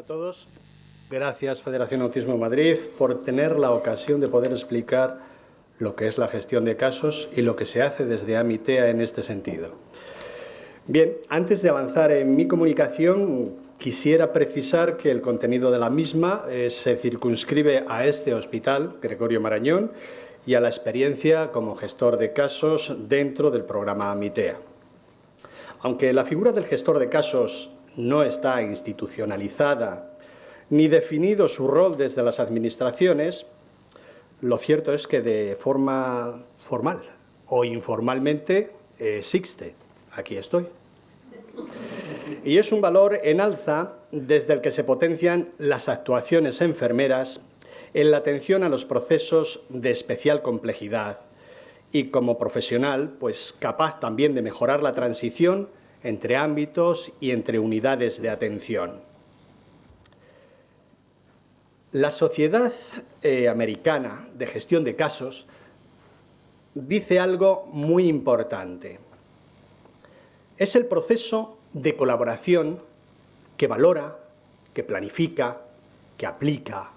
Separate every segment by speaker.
Speaker 1: a todos. Gracias Federación Autismo Madrid por tener la ocasión de poder explicar lo que es la gestión de casos y lo que se hace desde AMITEA en este sentido. Bien, antes de avanzar en mi comunicación, quisiera precisar que el contenido de la misma eh, se circunscribe a este hospital, Gregorio Marañón, y a la experiencia como gestor de casos dentro del programa AMITEA. Aunque la figura del gestor de casos no está institucionalizada ni definido su rol desde las administraciones, lo cierto es que de forma formal o informalmente existe. Aquí estoy. Y es un valor en alza desde el que se potencian las actuaciones enfermeras en la atención a los procesos de especial complejidad y como profesional, pues capaz también de mejorar la transición entre ámbitos y entre unidades de atención. La Sociedad eh, Americana de Gestión de Casos dice algo muy importante. Es el proceso de colaboración que valora, que planifica, que aplica,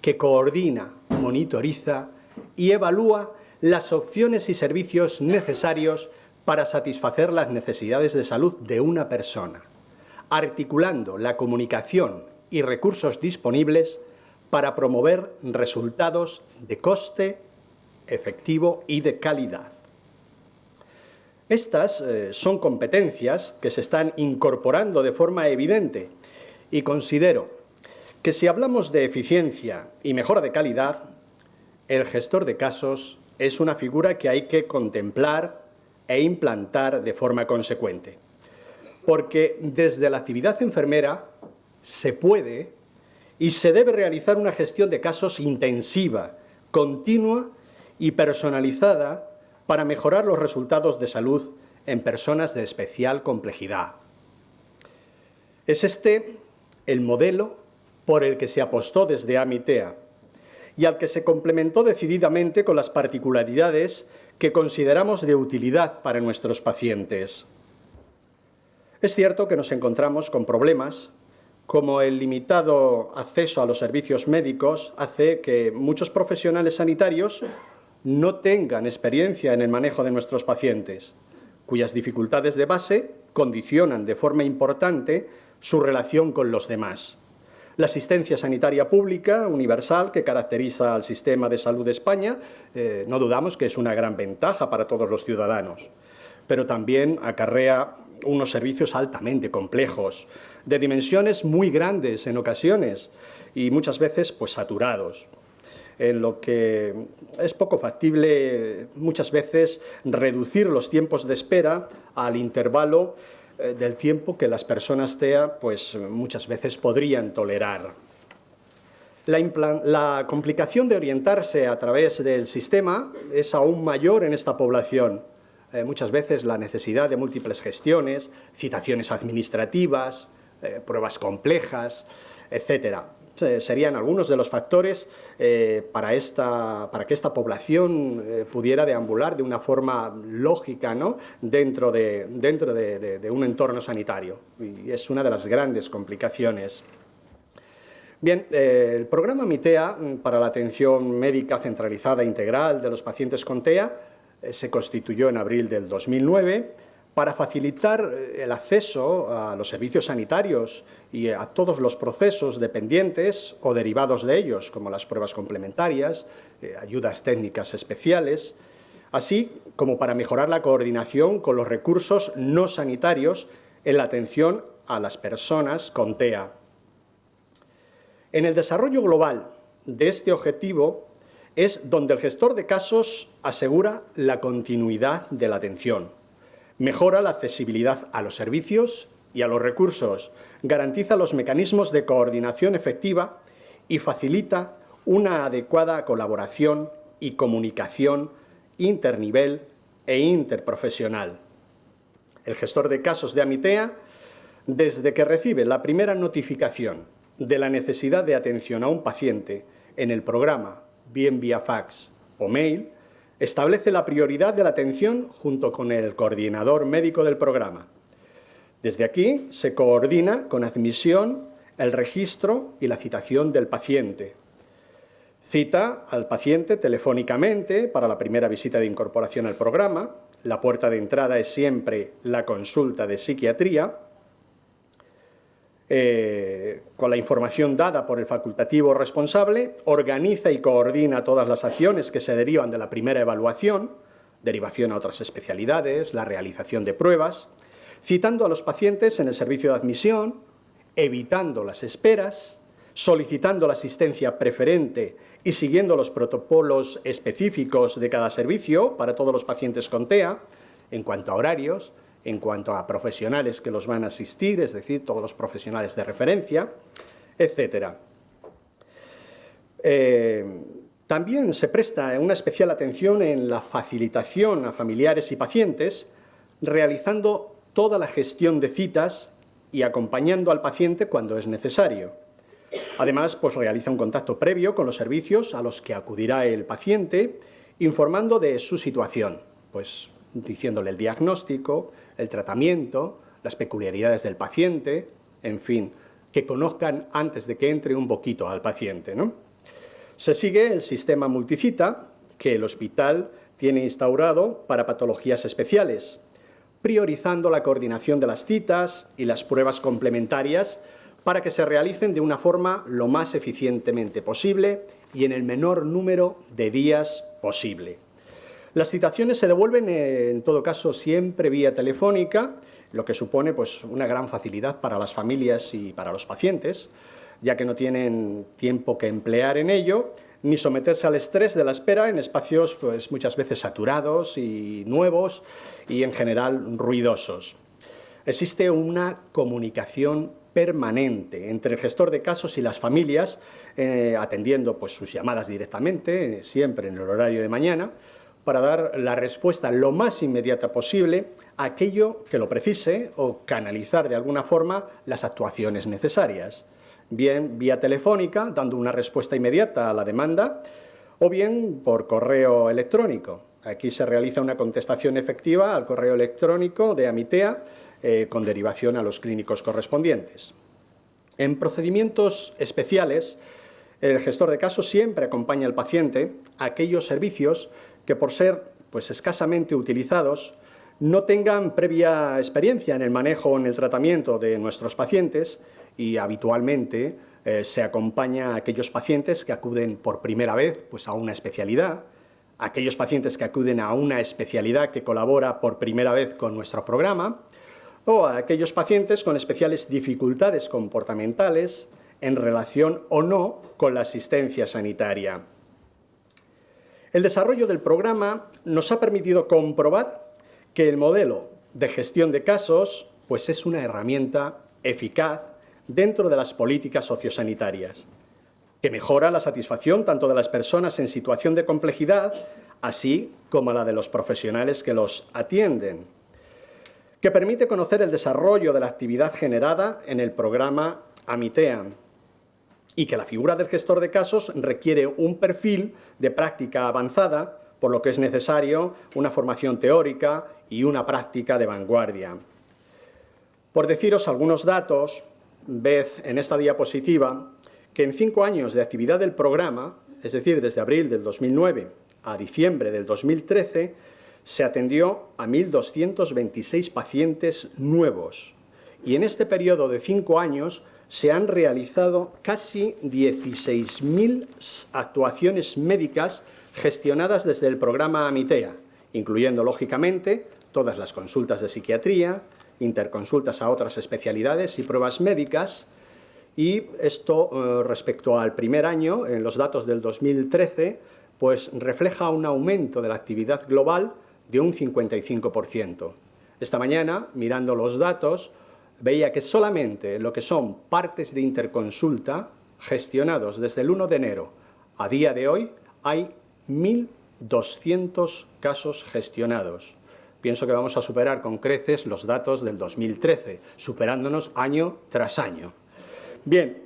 Speaker 1: que coordina, monitoriza y evalúa las opciones y servicios necesarios para satisfacer las necesidades de salud de una persona, articulando la comunicación y recursos disponibles para promover resultados de coste, efectivo y de calidad. Estas eh, son competencias que se están incorporando de forma evidente y considero que si hablamos de eficiencia y mejora de calidad, el gestor de casos es una figura que hay que contemplar e implantar de forma consecuente. Porque desde la actividad enfermera se puede y se debe realizar una gestión de casos intensiva, continua y personalizada para mejorar los resultados de salud en personas de especial complejidad. Es este el modelo por el que se apostó desde AMITEA y al que se complementó decididamente con las particularidades que consideramos de utilidad para nuestros pacientes. Es cierto que nos encontramos con problemas como el limitado acceso a los servicios médicos hace que muchos profesionales sanitarios no tengan experiencia en el manejo de nuestros pacientes, cuyas dificultades de base condicionan de forma importante su relación con los demás. La asistencia sanitaria pública universal que caracteriza al sistema de salud de España, eh, no dudamos que es una gran ventaja para todos los ciudadanos, pero también acarrea unos servicios altamente complejos, de dimensiones muy grandes en ocasiones y muchas veces pues saturados en lo que es poco factible muchas veces reducir los tiempos de espera al intervalo eh, del tiempo que las personas TEA pues, muchas veces podrían tolerar. La, complicación de orientarse a través del sistema es aún mayor en esta población. Eh, muchas veces la necesidad de múltiples gestiones, citaciones administrativas, eh, pruebas complejas, etcétera serían algunos de los factores eh, para, esta, para que esta población eh, pudiera deambular de una forma lógica ¿no? dentro, de, dentro de, un entorno sanitario. Y es una de las grandes complicaciones. Bien, eh, el programa MITEA mm, para la atención médica centralizada integral de los pacientes con TEA se constituyó en abril del 2009 para facilitar eh, el acceso a los servicios sanitarios y a todos los procesos dependientes o derivados de ellos, como las pruebas complementarias, eh, ayudas técnicas especiales, así como para mejorar la coordinación con los recursos no sanitarios en la atención a las personas con TEA. En el desarrollo global de este objetivo es donde el gestor de casos asegura la continuidad de la atención, Mejora la accesibilidad a los servicios y a los recursos, garantiza los mecanismos de coordinación efectiva y facilita una adecuada colaboración y comunicación internivel e interprofesional. El gestor de casos de Amitea, desde que recibe la primera notificación de la necesidad de atención a un paciente en el programa, bien vía fax o mail, establece la prioridad de la atención junto con el coordinador médico del programa. Desde aquí se coordina con admisión el registro y la citación del paciente. Cita al paciente telefónicamente para la primera visita de incorporación al programa. La puerta de entrada es siempre la consulta de psiquiatría. Eh, con la información dada por el facultativo responsable, organiza y coordina todas las acciones que se derivan de la primera evaluación, derivación a otras especialidades, la realización de pruebas, citando a los pacientes en el servicio de admisión, evitando las esperas, solicitando la asistencia preferente y siguiendo los protocolos específicos de cada servicio para todos los pacientes con TEA, en cuanto a horarios, en cuanto a profesionales que los van a asistir, es decir, todos los profesionales de referencia, etc. Eh, también se presta una especial atención en la facilitación a familiares y pacientes, realizando toda la gestión de citas y acompañando al paciente cuando es necesario. Además, pues realiza un contacto previo con los servicios a los que acudirá el paciente, informando de su situación, pues diciéndole el diagnóstico, el tratamiento, las peculiaridades del paciente, en fin, que conozcan antes de que entre un poquito al paciente. ¿no? Se sigue el sistema multicita que el hospital tiene instaurado para patologías especiales, priorizando la coordinación de las citas y las pruebas complementarias para que se realicen de una forma lo más eficientemente posible y en el menor número de días posible. Las citaciones se devuelven, en todo caso, siempre vía telefónica, lo que supone pues, una gran facilidad para las familias y para los pacientes, ya que no tienen tiempo que emplear en ello, ni someterse al estrés de la espera en espacios pues, muchas veces saturados y nuevos y en general ruidosos. Existe una comunicación permanente entre el gestor de casos y las familias, eh, atendiendo pues, sus llamadas directamente, siempre en el horario de mañana, para dar la respuesta lo más inmediata posible a aquello que lo precise o canalizar de alguna forma las actuaciones necesarias bien vía telefónica, dando una respuesta inmediata a la demanda, o bien por correo electrónico. Aquí se realiza una contestación efectiva al correo electrónico de Amitea eh, con derivación a los clínicos correspondientes. En procedimientos especiales, el gestor de casos siempre acompaña al paciente a aquellos servicios que por ser pues, escasamente utilizados no tengan previa experiencia en el manejo o en el tratamiento de nuestros pacientes y habitualmente eh, se acompaña a aquellos pacientes que acuden por primera vez pues, a una especialidad, aquellos pacientes que acuden a una especialidad que colabora por primera vez con nuestro programa, o a aquellos pacientes con especiales dificultades comportamentales en relación o no con la asistencia sanitaria. El desarrollo del programa nos ha permitido comprobar que el modelo de gestión de casos pues es una herramienta eficaz dentro de las políticas sociosanitarias, que mejora la satisfacción tanto de las personas en situación de complejidad, así como la de los profesionales que los atienden, que permite conocer el desarrollo de la actividad generada en el programa Amitea y que la figura del gestor de casos requiere un perfil de práctica avanzada, por lo que es necesario una formación teórica y una práctica de vanguardia. Por deciros algunos datos, ved en esta diapositiva que en cinco años de actividad del programa, es decir, desde abril del 2009 a diciembre del 2013, se atendió a 1.226 pacientes nuevos. Y en este periodo de cinco años se han realizado casi 16.000 actuaciones médicas gestionadas desde el programa Amitea, incluyendo, lógicamente, todas las consultas de psiquiatría, interconsultas a otras especialidades y pruebas médicas, y esto eh, respecto al primer año, en los datos del 2013, pues refleja un aumento de la actividad global de un 55%. Esta mañana, mirando los datos, veía que solamente lo que son partes de interconsulta gestionados desde el 1 de enero a día de hoy, hay 1.200 casos gestionados pienso que vamos a superar con creces los datos del 2013, superándonos año tras año. Bien,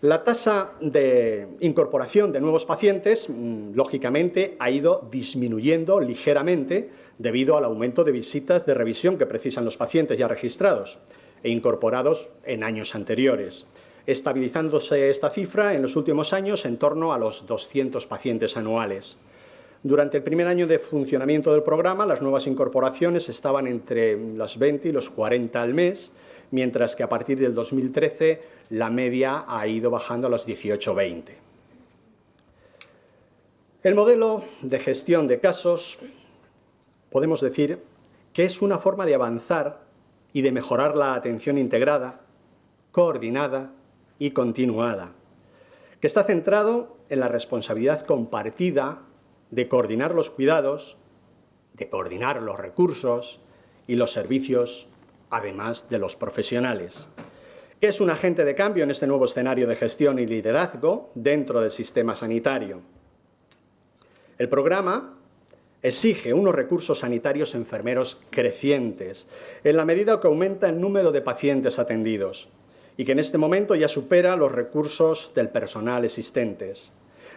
Speaker 1: la tasa de incorporación de nuevos pacientes, mm, lógicamente, ha ido disminuyendo ligeramente debido al aumento de visitas de revisión que precisan los pacientes ya registrados e incorporados en años anteriores. estabilizándose esta cifra en los últimos años en torno a los 200 pacientes anuales. Durante el primer año de funcionamiento del programa, las nuevas incorporaciones estaban entre los 20 y los 40 al mes, mientras que a partir del 2013 la media ha ido bajando a los 18-20. El modelo de gestión de casos podemos decir que es una forma de avanzar y de mejorar la atención integrada, coordinada y continuada, que está centrado en la responsabilidad compartida de coordinar los cuidados, de coordinar los recursos y los servicios, además de los profesionales. ¿Qué es un agente de cambio en este nuevo escenario de gestión y liderazgo dentro del sistema sanitario? El programa exige unos recursos sanitarios enfermeros crecientes, en la medida que aumenta el número de pacientes atendidos, y que en este momento ya supera los recursos del personal existentes.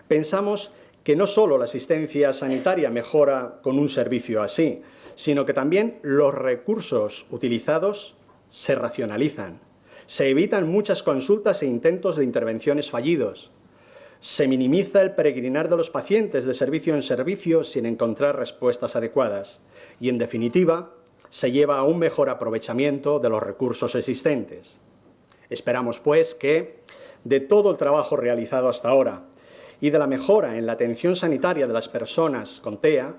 Speaker 1: Pensamos que no solo la asistencia sanitaria mejora con un servicio así, sino que también los recursos utilizados se racionalizan. Se evitan muchas consultas e intentos de intervenciones fallidos, se minimiza el peregrinar de los pacientes de servicio en servicio sin encontrar respuestas adecuadas y, en definitiva, se lleva a un mejor aprovechamiento de los recursos existentes. Esperamos, pues, que de todo el trabajo realizado hasta ahora y de la mejora en la atención sanitaria de las personas con TEA,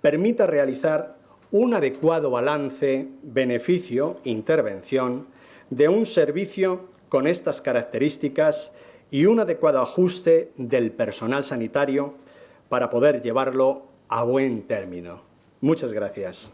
Speaker 1: permita realizar un adecuado balance beneficio-intervención de un servicio con estas características y un adecuado ajuste del personal sanitario para poder llevarlo a buen término. Muchas gracias.